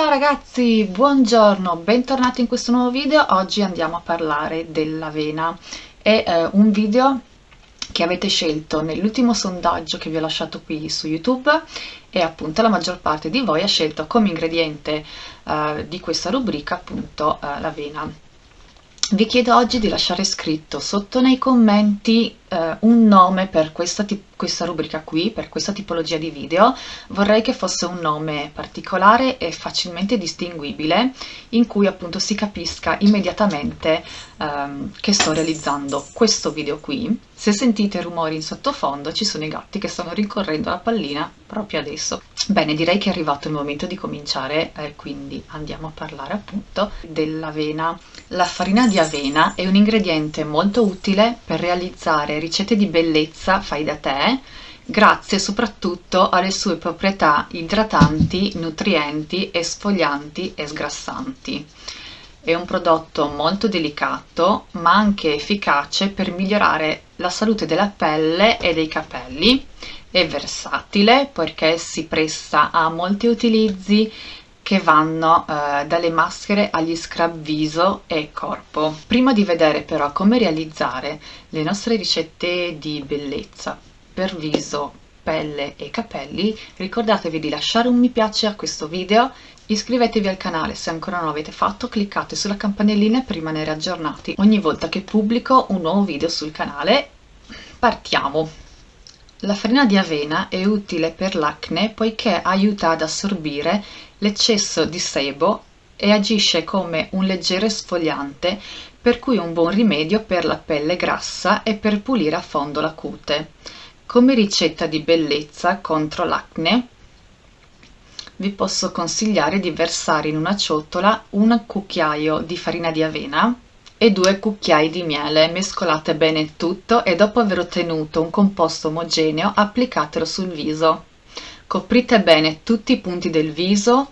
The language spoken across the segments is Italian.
ciao ragazzi, buongiorno, bentornati in questo nuovo video. Oggi andiamo a parlare dell'avena. È eh, un video che avete scelto nell'ultimo sondaggio che vi ho lasciato qui su YouTube e appunto la maggior parte di voi ha scelto come ingrediente eh, di questa rubrica appunto eh, l'avena. Vi chiedo oggi di lasciare scritto sotto nei commenti eh, un nome per questa, questa, rubrica qui, per questa tipologia di video. Vorrei che fosse un nome particolare e facilmente distinguibile, in cui appunto si capisca immediatamente ehm, che sto realizzando questo video qui. Se sentite rumori in sottofondo ci sono i gatti che stanno rincorrendo la pallina proprio adesso. Bene, direi che è arrivato il momento di cominciare, eh, quindi andiamo a parlare appunto dell'avena. La farina di avena è un ingrediente molto utile per realizzare ricette di bellezza fai da te, grazie soprattutto alle sue proprietà idratanti, nutrienti, esfolianti e sgrassanti. È un prodotto molto delicato ma anche efficace per migliorare la salute della pelle e dei capelli è versatile perché si presta a molti utilizzi che vanno eh, dalle maschere agli scrub viso e corpo. Prima di vedere però come realizzare le nostre ricette di bellezza per viso, pelle e capelli, ricordatevi di lasciare un mi piace a questo video, iscrivetevi al canale se ancora non l'avete fatto, cliccate sulla campanellina per rimanere aggiornati ogni volta che pubblico un nuovo video sul canale. Partiamo! La farina di avena è utile per l'acne poiché aiuta ad assorbire l'eccesso di sebo e agisce come un leggero esfoliante per cui un buon rimedio per la pelle grassa e per pulire a fondo la cute. Come ricetta di bellezza contro l'acne vi posso consigliare di versare in una ciotola un cucchiaio di farina di avena e due cucchiai di miele, mescolate bene il tutto e dopo aver ottenuto un composto omogeneo applicatelo sul viso. Coprite bene tutti i punti del viso,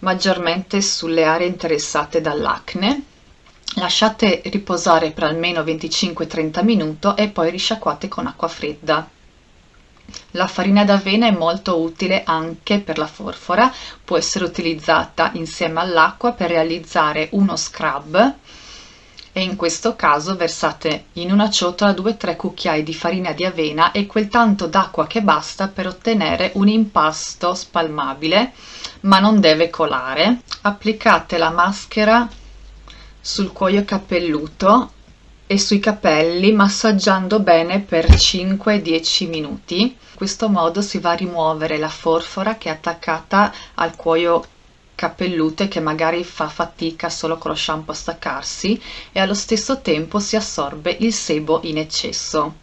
maggiormente sulle aree interessate dall'acne. Lasciate riposare per almeno 25-30 minuti e poi risciacquate con acqua fredda. La farina d'avena è molto utile anche per la forfora, può essere utilizzata insieme all'acqua per realizzare uno scrub e in questo caso versate in una ciotola 2-3 cucchiai di farina di avena e quel tanto d'acqua che basta per ottenere un impasto spalmabile ma non deve colare. Applicate la maschera sul cuoio capelluto e sui capelli massaggiando bene per 5-10 minuti. In questo modo si va a rimuovere la forfora che è attaccata al cuoio capellute che magari fa fatica solo con lo shampoo a staccarsi e allo stesso tempo si assorbe il sebo in eccesso.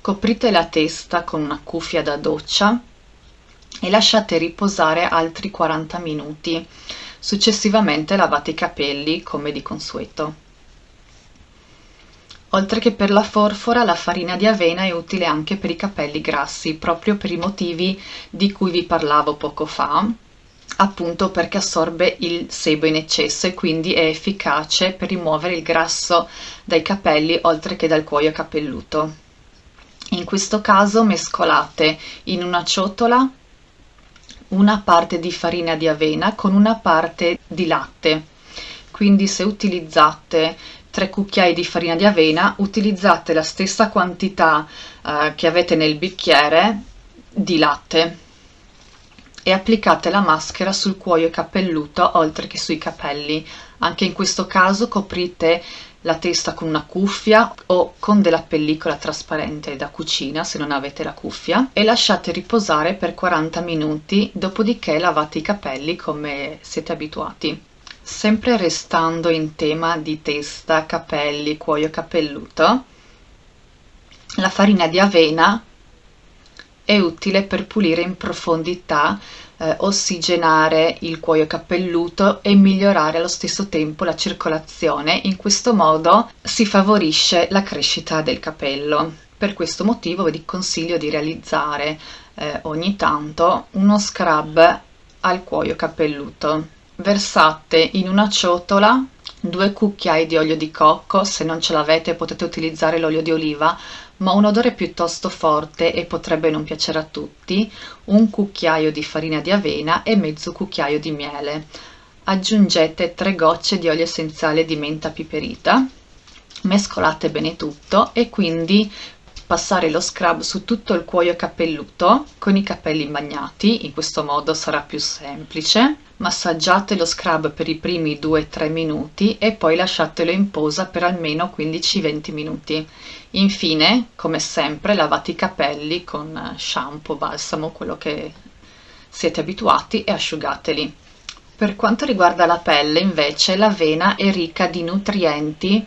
Coprite la testa con una cuffia da doccia e lasciate riposare altri 40 minuti. Successivamente lavate i capelli come di consueto. Oltre che per la forfora, la farina di avena è utile anche per i capelli grassi, proprio per i motivi di cui vi parlavo poco fa, appunto perché assorbe il sebo in eccesso e quindi è efficace per rimuovere il grasso dai capelli oltre che dal cuoio capelluto. In questo caso mescolate in una ciotola una parte di farina di avena con una parte di latte. Quindi se utilizzate 3 cucchiai di farina di avena utilizzate la stessa quantità eh, che avete nel bicchiere di latte e applicate la maschera sul cuoio capelluto oltre che sui capelli. Anche in questo caso coprite la testa con una cuffia o con della pellicola trasparente da cucina se non avete la cuffia e lasciate riposare per 40 minuti dopodiché lavate i capelli come siete abituati. Sempre restando in tema di testa, capelli, cuoio capelluto, la farina di avena è utile per pulire in profondità, eh, ossigenare il cuoio capelluto e migliorare allo stesso tempo la circolazione. In questo modo si favorisce la crescita del capello. Per questo motivo vi consiglio di realizzare eh, ogni tanto uno scrub al cuoio capelluto. Versate in una ciotola 2 cucchiai di olio di cocco, se non ce l'avete potete utilizzare l'olio di oliva, ma un odore piuttosto forte e potrebbe non piacere a tutti, un cucchiaio di farina di avena e mezzo cucchiaio di miele. Aggiungete 3 gocce di olio essenziale di menta piperita, mescolate bene tutto e quindi passare lo scrub su tutto il cuoio capelluto con i capelli bagnati, in questo modo sarà più semplice. Massaggiate lo scrub per i primi 2-3 minuti e poi lasciatelo in posa per almeno 15-20 minuti. Infine, come sempre, lavate i capelli con shampoo, balsamo, quello che siete abituati e asciugateli. Per quanto riguarda la pelle, invece, l'avena è ricca di nutrienti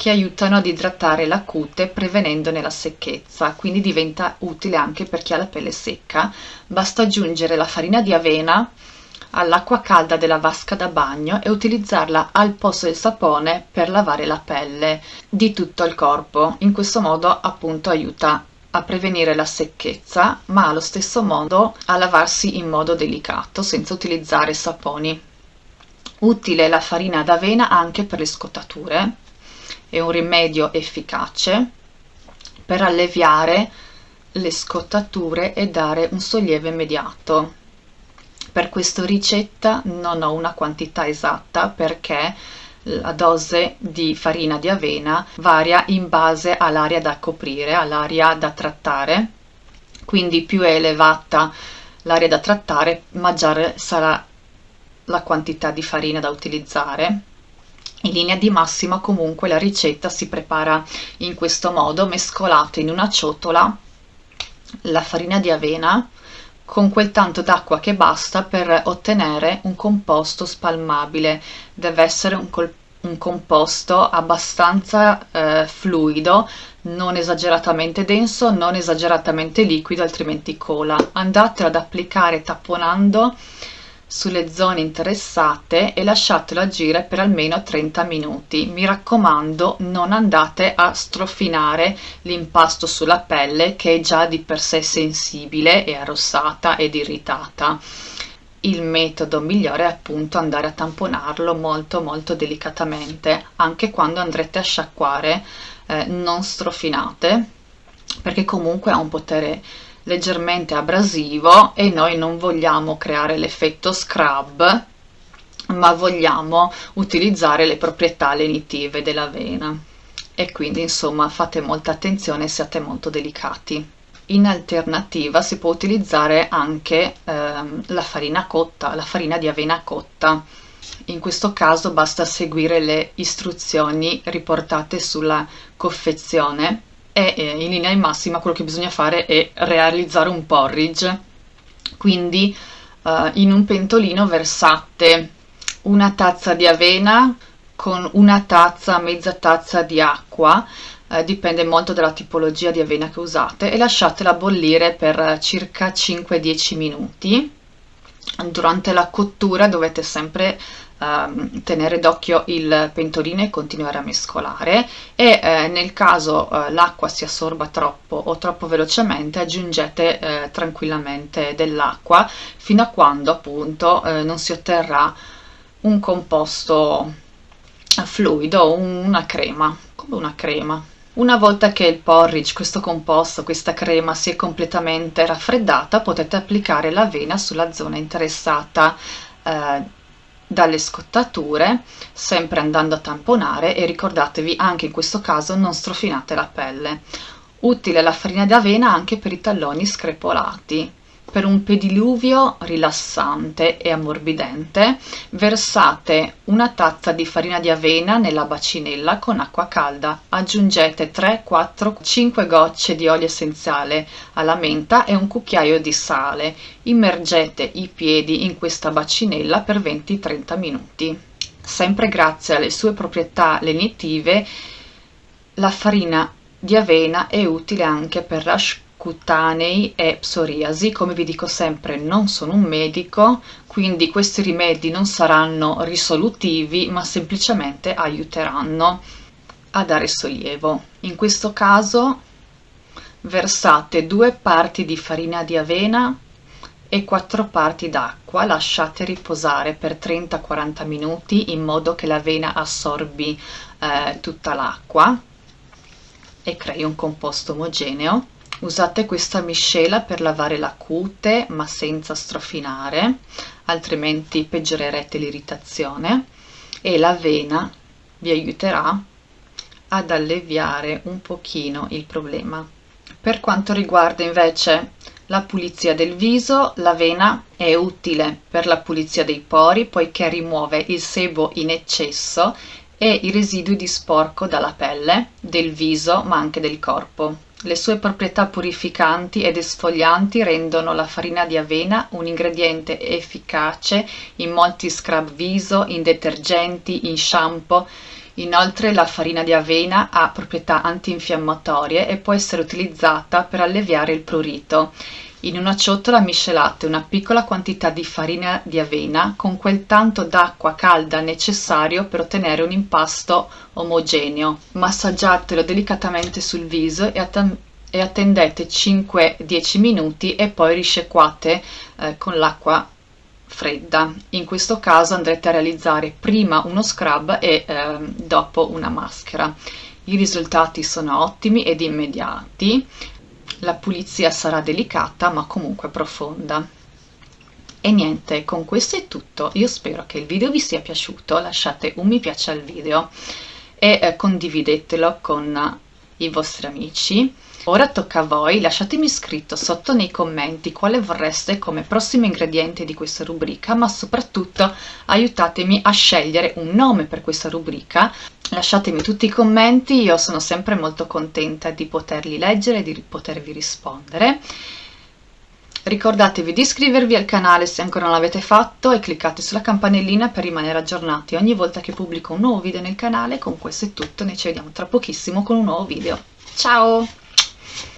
che aiutano ad idratare la cute prevenendone la secchezza, quindi diventa utile anche per chi ha la pelle secca. Basta aggiungere la farina di avena all'acqua calda della vasca da bagno e utilizzarla al posto del sapone per lavare la pelle di tutto il corpo. In questo modo appunto aiuta a prevenire la secchezza, ma allo stesso modo a lavarsi in modo delicato senza utilizzare saponi. Utile la farina d'avena anche per le scottature è un rimedio efficace per alleviare le scottature e dare un sollievo immediato. Per questa ricetta non ho una quantità esatta perché la dose di farina di avena varia in base all'area da coprire, all'area da trattare, quindi più è elevata l'area da trattare maggiore sarà la quantità di farina da utilizzare in linea di massima comunque la ricetta si prepara in questo modo, mescolate in una ciotola la farina di avena con quel tanto d'acqua che basta per ottenere un composto spalmabile. Deve essere un, un composto abbastanza eh, fluido, non esageratamente denso, non esageratamente liquido, altrimenti cola. Andatelo ad applicare tapponando sulle zone interessate e lasciatelo agire per almeno 30 minuti. Mi raccomando non andate a strofinare l'impasto sulla pelle che è già di per sé sensibile e arrossata ed irritata. Il metodo migliore è appunto andare a tamponarlo molto molto delicatamente, anche quando andrete a sciacquare eh, non strofinate perché comunque ha un potere leggermente abrasivo e noi non vogliamo creare l'effetto scrub ma vogliamo utilizzare le proprietà lenitive dell'avena. E quindi insomma fate molta attenzione siate molto delicati. In alternativa si può utilizzare anche ehm, la farina cotta la farina di avena cotta. In questo caso basta seguire le istruzioni riportate sulla confezione e eh, in linea di massima quello che bisogna fare è realizzare un porridge. Quindi eh, in un pentolino versate una tazza di avena con una tazza, mezza tazza di acqua eh, dipende molto dalla tipologia di avena che usate e lasciatela bollire per circa 5-10 minuti. Durante la cottura dovete sempre uh, tenere d'occhio il pentolino e continuare a mescolare e eh, nel caso eh, l'acqua si assorba troppo o troppo velocemente aggiungete eh, tranquillamente dell'acqua fino a quando appunto eh, non si otterrà un composto fluido, una crema, come una crema. Una volta che il porridge, questo composto, questa crema si è completamente raffreddata, potete applicare l'avena sulla zona interessata eh, dalle scottature, sempre andando a tamponare e ricordatevi anche in questo caso non strofinate la pelle. Utile la farina d'avena anche per i talloni screpolati. Per un pediluvio rilassante e ammorbidente versate una tazza di farina di avena nella bacinella con acqua calda. Aggiungete 3, 4, 5 gocce di olio essenziale alla menta e un cucchiaio di sale. Immergete i piedi in questa bacinella per 20-30 minuti. Sempre grazie alle sue proprietà lenitive, la farina di avena è utile anche per rash cutanei e psoriasi. Come vi dico sempre non sono un medico, quindi questi rimedi non saranno risolutivi ma semplicemente aiuteranno a dare sollievo. In questo caso versate due parti di farina di avena e 4 parti d'acqua, lasciate riposare per 30-40 minuti in modo che l'avena assorbi eh, tutta l'acqua e crei un composto omogeneo. Usate questa miscela per lavare la cute ma senza strofinare, altrimenti peggiorerete l'irritazione e l'avena vi aiuterà ad alleviare un pochino il problema. Per quanto riguarda invece la pulizia del viso, l'avena è utile per la pulizia dei pori poiché rimuove il sebo in eccesso e i residui di sporco dalla pelle, del viso ma anche del corpo. Le sue proprietà purificanti ed esfolianti rendono la farina di avena un ingrediente efficace in molti scrub viso, in detergenti, in shampoo. Inoltre la farina di avena ha proprietà antinfiammatorie e può essere utilizzata per alleviare il prurito. In una ciotola miscelate una piccola quantità di farina di avena con quel tanto d'acqua calda necessario per ottenere un impasto omogeneo. Massaggiatelo delicatamente sul viso e, e attendete 5-10 minuti e poi risciacquate eh, con l'acqua fredda. In questo caso andrete a realizzare prima uno scrub e eh, dopo una maschera. I risultati sono ottimi ed immediati la pulizia sarà delicata ma comunque profonda. E niente, con questo è tutto, io spero che il video vi sia piaciuto, lasciate un mi piace al video e eh, condividetelo con i vostri amici. Ora tocca a voi, lasciatemi scritto sotto nei commenti quale vorreste come prossimo ingrediente di questa rubrica, ma soprattutto aiutatemi a scegliere un nome per questa rubrica lasciatemi tutti i commenti, io sono sempre molto contenta di poterli leggere e di potervi rispondere. Ricordatevi di iscrivervi al canale se ancora non l'avete fatto e cliccate sulla campanellina per rimanere aggiornati ogni volta che pubblico un nuovo video nel canale. Con questo è tutto, noi ci vediamo tra pochissimo con un nuovo video. Ciao!